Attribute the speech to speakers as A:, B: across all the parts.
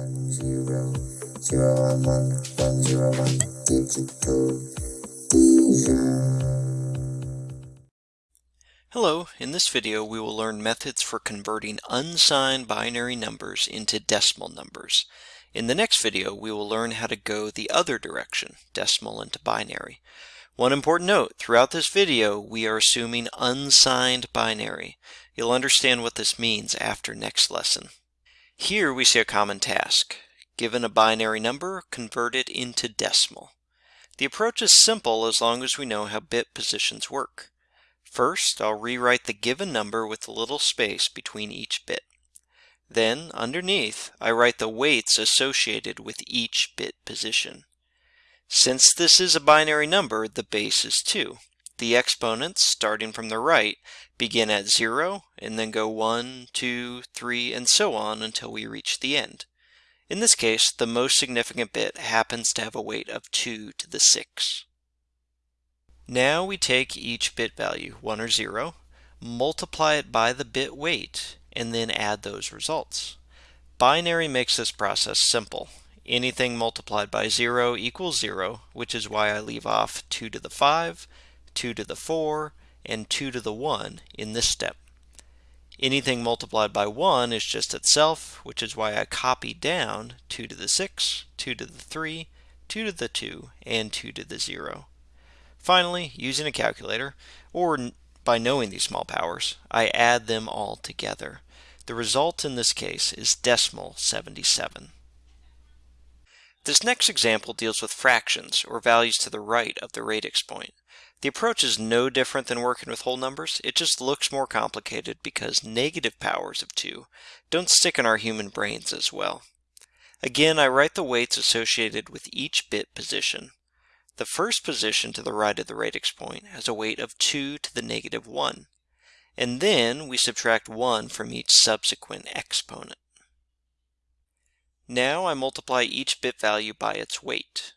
A: one zero zero one one one zero one digital
B: Hello, in this video we will learn methods for converting unsigned binary numbers into decimal numbers. In the next video we will learn how to go the other direction, decimal into binary. One important note, throughout this video we are assuming unsigned binary. You'll understand what this means after next lesson. Here we see a common task. Given a binary number, convert it into decimal. The approach is simple as long as we know how bit positions work. First, I'll rewrite the given number with a little space between each bit. Then, underneath, I write the weights associated with each bit position. Since this is a binary number, the base is 2. The exponents, starting from the right, begin at 0 and then go 1, 2, 3, and so on until we reach the end. In this case, the most significant bit happens to have a weight of 2 to the 6. Now we take each bit value, 1 or 0, multiply it by the bit weight, and then add those results. Binary makes this process simple. Anything multiplied by 0 equals 0, which is why I leave off 2 to the 5, 2 to the 4, and 2 to the 1 in this step. Anything multiplied by 1 is just itself, which is why I copy down 2 to the 6, 2 to the 3, 2 to the 2, and 2 to the 0. Finally, using a calculator, or by knowing these small powers, I add them all together. The result in this case is decimal 77. This next example deals with fractions, or values to the right of the radix point. The approach is no different than working with whole numbers, it just looks more complicated because negative powers of 2 don't stick in our human brains as well. Again, I write the weights associated with each bit position. The first position to the right of the radix point has a weight of 2 to the negative 1, and then we subtract 1 from each subsequent exponent. Now I multiply each bit value by its weight.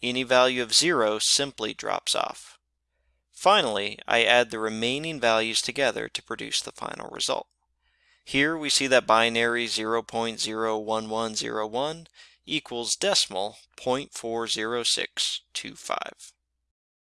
B: Any value of 0 simply drops off. Finally, I add the remaining values together to produce the final result. Here we see that binary 0.01101 equals decimal 0.40625.